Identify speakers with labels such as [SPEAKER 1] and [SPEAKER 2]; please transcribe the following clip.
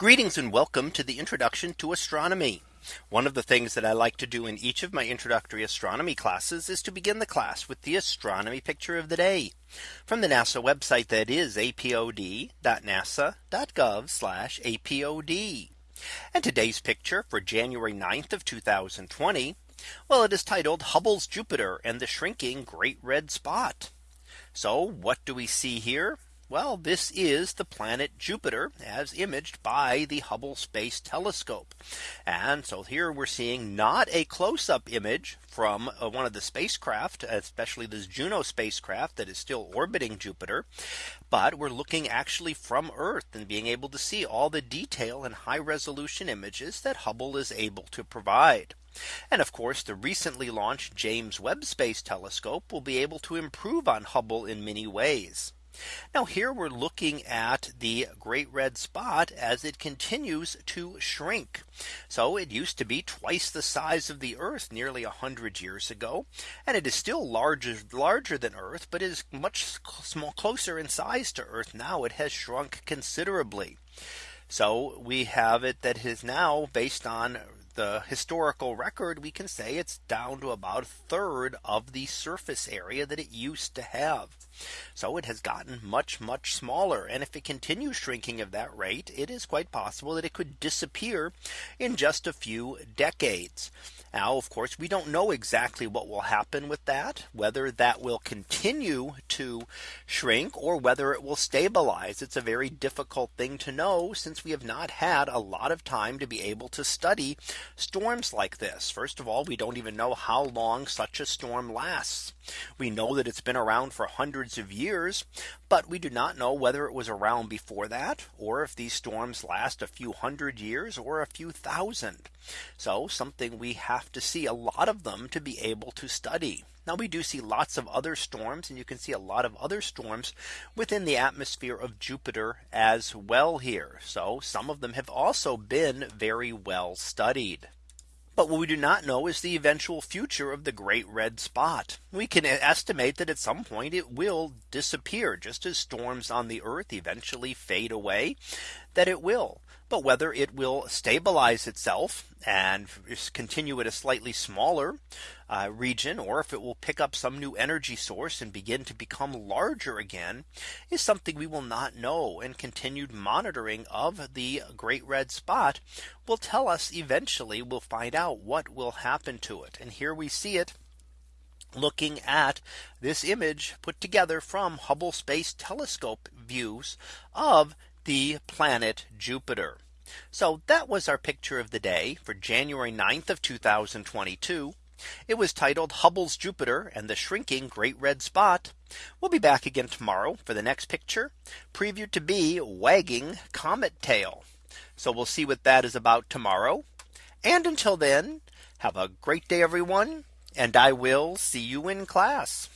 [SPEAKER 1] Greetings and welcome to the introduction to astronomy. One of the things that I like to do in each of my introductory astronomy classes is to begin the class with the astronomy picture of the day from the NASA website that is apod.nasa.gov apod. And today's picture for January 9th of 2020. Well, it is titled Hubble's Jupiter and the shrinking great red spot. So what do we see here? Well, this is the planet Jupiter as imaged by the Hubble Space Telescope. And so here we're seeing not a close up image from uh, one of the spacecraft, especially this Juno spacecraft that is still orbiting Jupiter. But we're looking actually from Earth and being able to see all the detail and high resolution images that Hubble is able to provide. And of course, the recently launched James Webb Space Telescope will be able to improve on Hubble in many ways. Now here we're looking at the great red spot as it continues to shrink. So it used to be twice the size of the Earth nearly 100 years ago. And it is still larger larger than Earth, but is much small closer in size to Earth now it has shrunk considerably. So we have it that is now based on the historical record, we can say it's down to about a third of the surface area that it used to have. So it has gotten much, much smaller. And if it continues shrinking at that rate, it is quite possible that it could disappear in just a few decades. Now, of course, we don't know exactly what will happen with that, whether that will continue to shrink or whether it will stabilize. It's a very difficult thing to know since we have not had a lot of time to be able to study storms like this. First of all, we don't even know how long such a storm lasts. We know that it's been around for hundreds of years, but we do not know whether it was around before that or if these storms last a few hundred years or a few thousand. So something we have to see a lot of them to be able to study. Now we do see lots of other storms and you can see a lot of other storms within the atmosphere of Jupiter as well here. So some of them have also been very well studied. But what we do not know is the eventual future of the great red spot. We can estimate that at some point it will disappear just as storms on the earth eventually fade away that it will but whether it will stabilize itself and continue at a slightly smaller uh, region or if it will pick up some new energy source and begin to become larger again is something we will not know and continued monitoring of the great red spot will tell us eventually we'll find out what will happen to it and here we see it looking at this image put together from Hubble Space Telescope views of the planet Jupiter. So that was our picture of the day for January 9th of 2022. It was titled Hubble's Jupiter and the shrinking great red spot. We'll be back again tomorrow for the next picture previewed to be wagging comet tail. So we'll see what that is about tomorrow. And until then, have a great day, everyone. And I will see you in class.